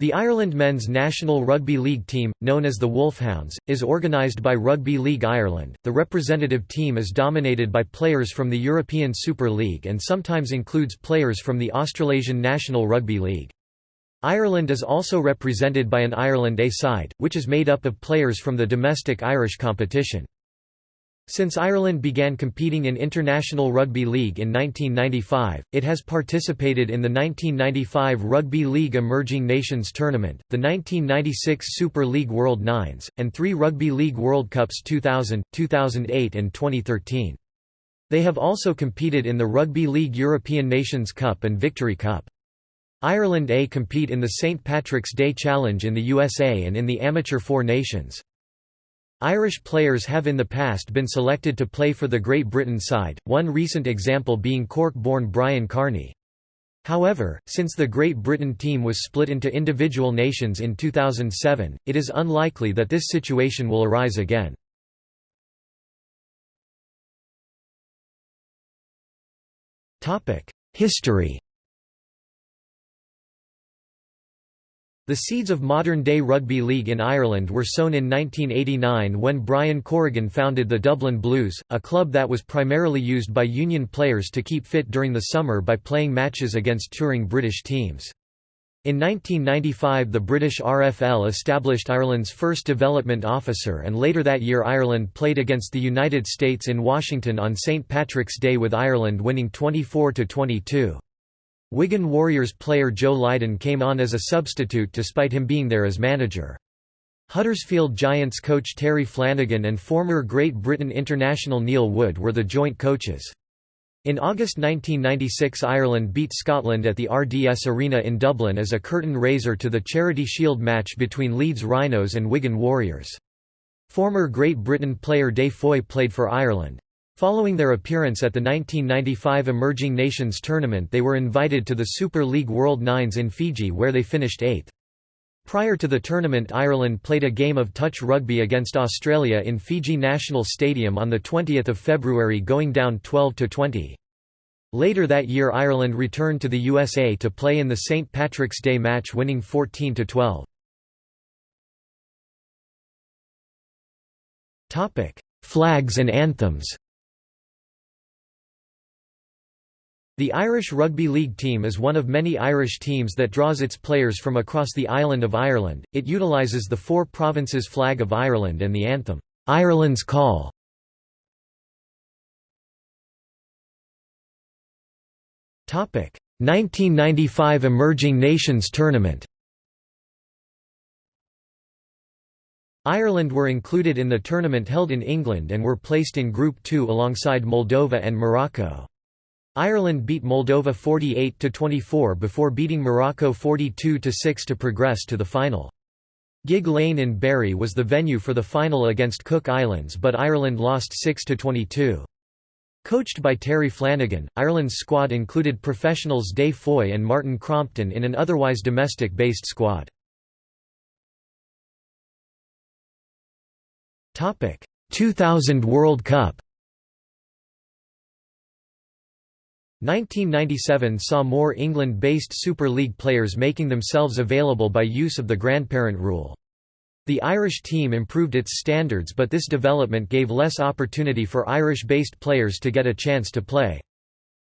The Ireland men's national rugby league team, known as the Wolfhounds, is organised by Rugby League Ireland. The representative team is dominated by players from the European Super League and sometimes includes players from the Australasian National Rugby League. Ireland is also represented by an Ireland A side, which is made up of players from the domestic Irish competition. Since Ireland began competing in International Rugby League in 1995, it has participated in the 1995 Rugby League Emerging Nations Tournament, the 1996 Super League World Nines, and three Rugby League World Cups 2000, 2008 and 2013. They have also competed in the Rugby League European Nations Cup and Victory Cup. Ireland A compete in the St Patrick's Day Challenge in the USA and in the Amateur Four Nations. Irish players have in the past been selected to play for the Great Britain side, one recent example being Cork-born Brian Carney. However, since the Great Britain team was split into individual nations in 2007, it is unlikely that this situation will arise again. History The seeds of modern-day rugby league in Ireland were sown in 1989 when Brian Corrigan founded the Dublin Blues, a club that was primarily used by union players to keep fit during the summer by playing matches against touring British teams. In 1995 the British RFL established Ireland's first development officer and later that year Ireland played against the United States in Washington on St. Patrick's Day with Ireland winning 24–22. Wigan Warriors player Joe Lydon came on as a substitute despite him being there as manager. Huddersfield Giants coach Terry Flanagan and former Great Britain international Neil Wood were the joint coaches. In August 1996 Ireland beat Scotland at the RDS Arena in Dublin as a curtain raiser to the Charity Shield match between Leeds Rhinos and Wigan Warriors. Former Great Britain player Des Foy played for Ireland. Following their appearance at the 1995 Emerging Nations Tournament they were invited to the Super League World Nines in Fiji where they finished eighth. Prior to the tournament Ireland played a game of touch rugby against Australia in Fiji National Stadium on 20 February going down 12–20. Later that year Ireland returned to the USA to play in the St. Patrick's Day match winning 14–12. Flags and anthems The Irish Rugby League team is one of many Irish teams that draws its players from across the island of Ireland. It utilises the four provinces flag of Ireland and the anthem, Ireland's Call. Topic: 1995 Emerging Nations Tournament. Ireland were included in the tournament held in England and were placed in Group 2 alongside Moldova and Morocco. Ireland beat Moldova 48–24 before beating Morocco 42–6 to progress to the final. Gigg Lane in Bury was the venue for the final against Cook Islands but Ireland lost 6–22. Coached by Terry Flanagan, Ireland's squad included professionals Des Foy and Martin Crompton in an otherwise domestic-based squad. 2000 World Cup 1997 saw more England-based Super League players making themselves available by use of the grandparent rule. The Irish team improved its standards but this development gave less opportunity for Irish-based players to get a chance to play.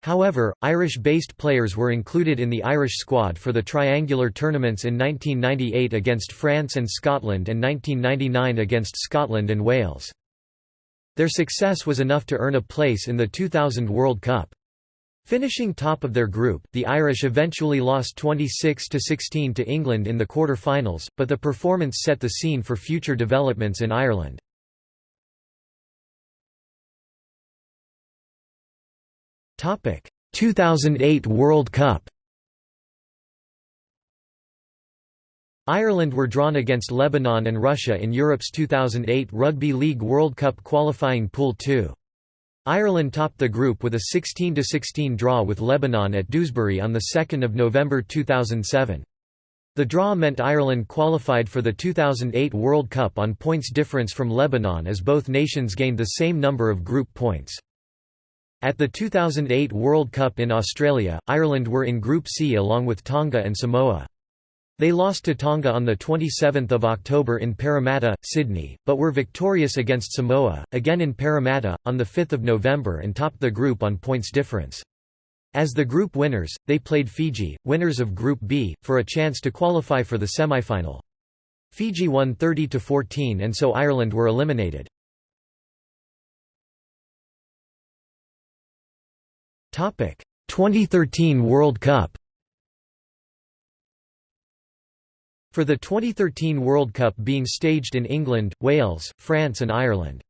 However, Irish-based players were included in the Irish squad for the triangular tournaments in 1998 against France and Scotland and 1999 against Scotland and Wales. Their success was enough to earn a place in the 2000 World Cup. Finishing top of their group, the Irish eventually lost 26–16 to England in the quarter-finals, but the performance set the scene for future developments in Ireland. Topic: 2008 World Cup. Ireland were drawn against Lebanon and Russia in Europe's 2008 Rugby League World Cup qualifying Pool 2. Ireland topped the group with a 16–16 draw with Lebanon at Dewsbury on 2 November 2007. The draw meant Ireland qualified for the 2008 World Cup on points difference from Lebanon as both nations gained the same number of group points. At the 2008 World Cup in Australia, Ireland were in Group C along with Tonga and Samoa. They lost to Tonga on 27 October in Parramatta, Sydney, but were victorious against Samoa, again in Parramatta, on 5 November and topped the group on points difference. As the group winners, they played Fiji, winners of Group B, for a chance to qualify for the semi-final. Fiji won 30–14 and so Ireland were eliminated. Topic: 2013 World Cup For the 2013 World Cup being staged in England, Wales, France and Ireland.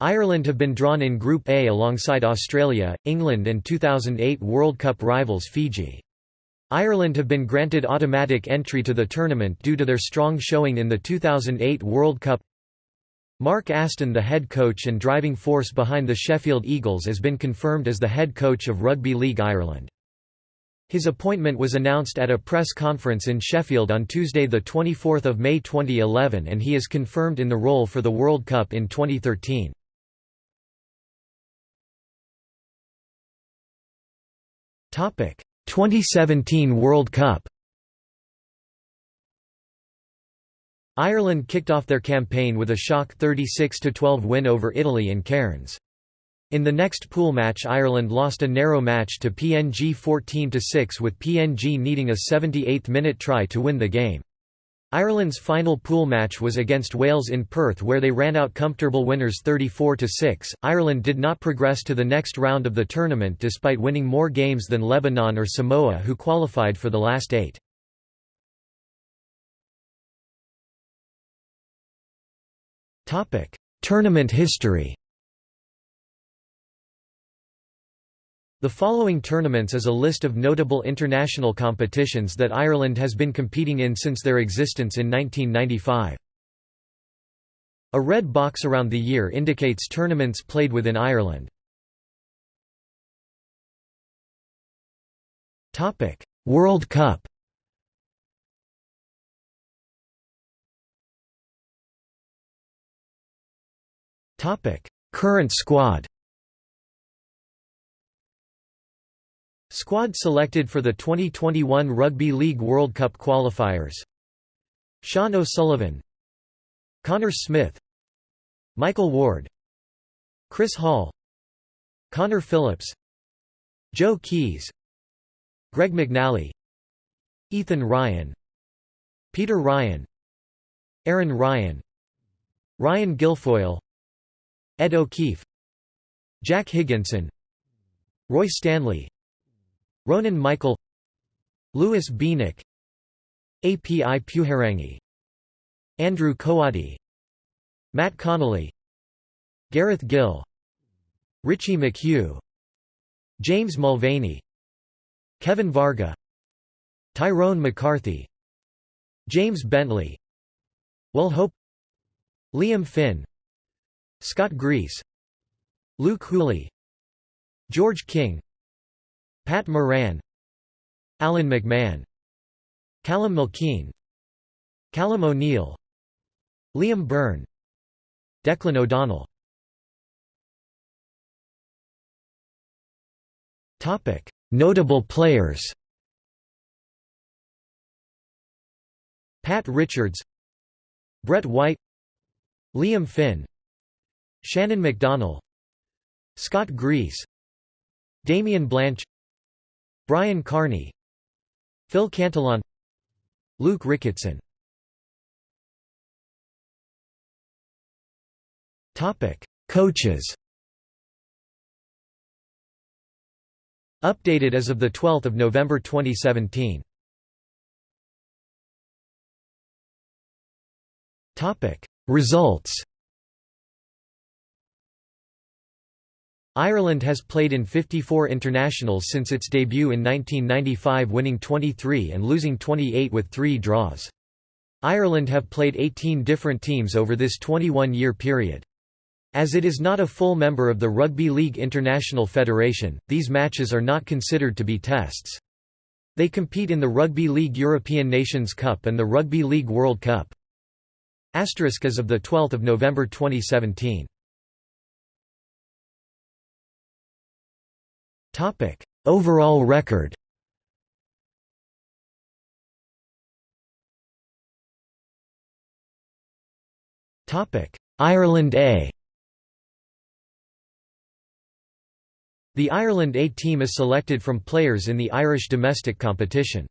Ireland have been drawn in Group A alongside Australia, England and 2008 World Cup rivals Fiji. Ireland have been granted automatic entry to the tournament due to their strong showing in the 2008 World Cup. Mark Aston the head coach and driving force behind the Sheffield Eagles has been confirmed as the head coach of Rugby League Ireland. His appointment was announced at a press conference in Sheffield on Tuesday 24 May 2011 and he is confirmed in the role for the World Cup in 2013. Topic 2017 World Cup Ireland kicked off their campaign with a shock 36–12 win over Italy in Cairns. In the next pool match Ireland lost a narrow match to PNG 14–6 with PNG needing a 78th-minute try to win the game. Ireland's final pool match was against Wales in Perth where they ran out comfortable winners 34–6. Ireland did not progress to the next round of the tournament despite winning more games than Lebanon or Samoa who qualified for the last eight. Tournament history The following tournaments is a list of notable international competitions that Ireland has been competing in since their existence in 1995. A red box around the year indicates tournaments played within Ireland. World Cup Current squad Squad selected for the 2021 Rugby League World Cup qualifiers. Sean O'Sullivan Connor Smith Michael Ward Chris Hall Connor Phillips Joe Keyes Greg McNally Ethan Ryan Peter Ryan Aaron Ryan Ryan Guilfoyle Ed O'Keefe Jack Higginson Roy Stanley Ronan Michael Louis Bieniek Api Pewhairangi Andrew Coati Matt Connolly Gareth Gill Richie McHugh James Mulvaney Kevin Varga Tyrone McCarthy James Bentley Will Hope Liam Finn Scott Grix Luke Hooley George King Pat Moran Alan McMahon Callum Milkeen Callum O'Neill Liam Byrne Declan O'Donnell. Notable players Pat Richards Brett White Liam Finn Shannon McDonnell Scott Grix Damien Blanch Brian Carney Phil Cantillon Luke Ricketson. Coaches. Updated as of 12 November 2017 Results Ireland has played in 54 internationals since its debut in 1995 winning 23 and losing 28 with three draws. Ireland have played 18 different teams over this 21-year period. As it is not a full member of the Rugby League International Federation, these matches are not considered to be tests. They compete in the Rugby League European Nations Cup and the Rugby League World Cup. Asterisk as of 12 November 2017 Topic: Overall record. Topic: Ireland A. The Ireland A team is selected from players in the Irish domestic competition.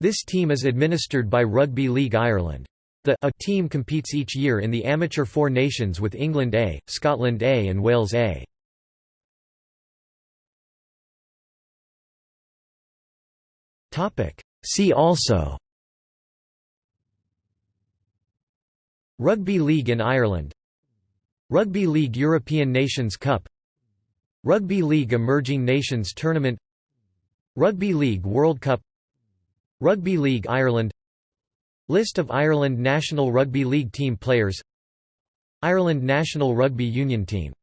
This team is administered by Rugby League Ireland. The A team competes each year in the Amateur Four Nations with England A, Scotland A and Wales A. See also Rugby League in Ireland Rugby League European Nations Cup Rugby League Emerging Nations Tournament Rugby League World Cup Rugby League Ireland List of Ireland national rugby league team players Ireland national rugby union team